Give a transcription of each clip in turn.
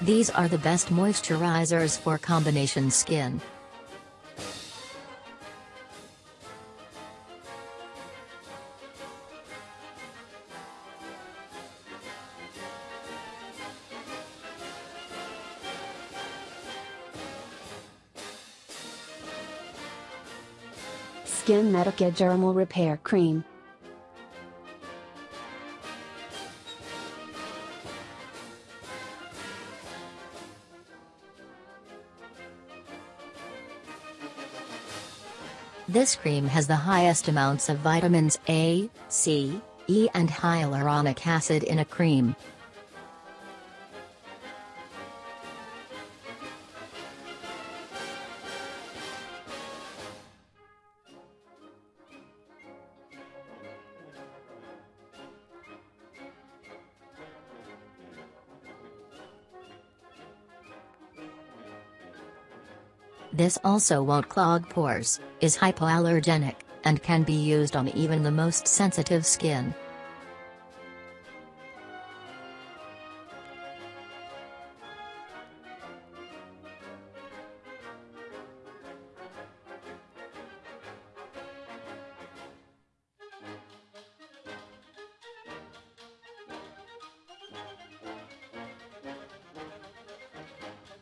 These are the best moisturizers for combination skin. SkinMedica Dermal Repair Cream. This cream has the highest amounts of vitamins A, C, E and hyaluronic acid in a cream. This also won't clog pores, is hypoallergenic, and can be used on even the most sensitive skin.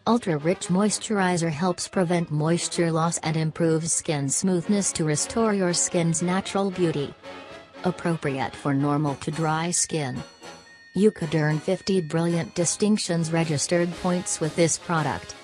Ultra Rich Moisturizer helps prevent moisture loss and improves skin smoothness to restore your skin's natural beauty. Appropriate for normal to dry skin. You could earn 50 brilliant distinctions registered points with this product.